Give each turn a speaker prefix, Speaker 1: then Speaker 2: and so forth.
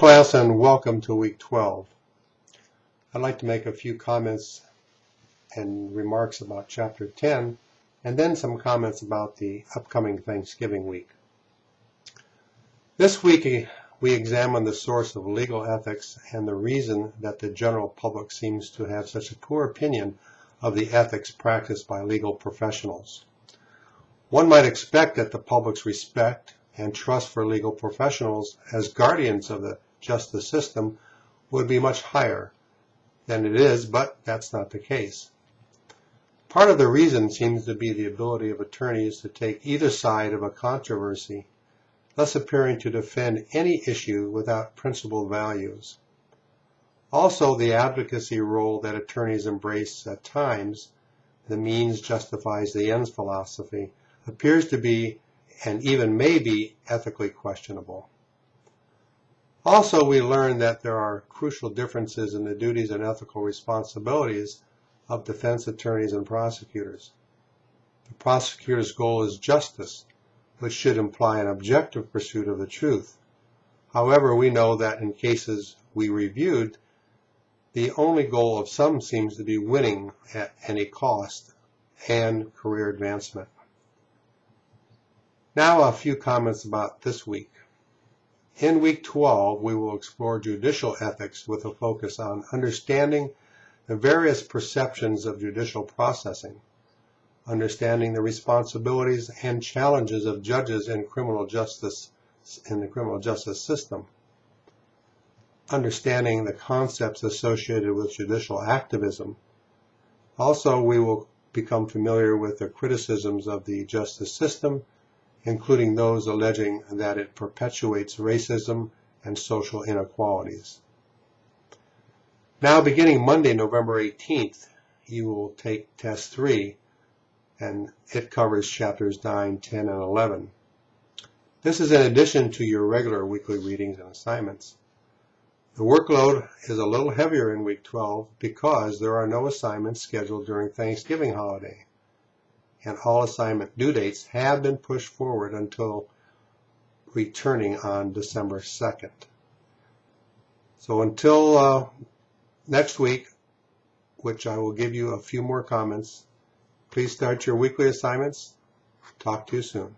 Speaker 1: class and welcome to week 12. I'd like to make a few comments and remarks about chapter 10 and then some comments about the upcoming Thanksgiving week. This week eh, we examine the source of legal ethics and the reason that the general public seems to have such a poor opinion of the ethics practiced by legal professionals. One might expect that the public's respect and trust for legal professionals as guardians of the justice system would be much higher than it is, but that's not the case. Part of the reason seems to be the ability of attorneys to take either side of a controversy, thus appearing to defend any issue without principled values. Also, the advocacy role that attorneys embrace at times, the means justifies the ends philosophy, appears to be and even may be ethically questionable. Also, we learn that there are crucial differences in the duties and ethical responsibilities of defense attorneys and prosecutors. The prosecutor's goal is justice, which should imply an objective pursuit of the truth. However, we know that in cases we reviewed, the only goal of some seems to be winning at any cost and career advancement. Now a few comments about this week. In week 12, we will explore judicial ethics with a focus on understanding the various perceptions of judicial processing, understanding the responsibilities and challenges of judges in criminal justice in the criminal justice system, understanding the concepts associated with judicial activism. Also, we will become familiar with the criticisms of the justice system including those alleging that it perpetuates racism and social inequalities. Now, beginning Monday, November 18th, you will take test three, and it covers chapters 9, 10, and 11. This is in addition to your regular weekly readings and assignments. The workload is a little heavier in week 12 because there are no assignments scheduled during Thanksgiving holiday and all assignment due dates have been pushed forward until returning on December 2nd. So until uh, next week, which I will give you a few more comments, please start your weekly assignments. Talk to you soon.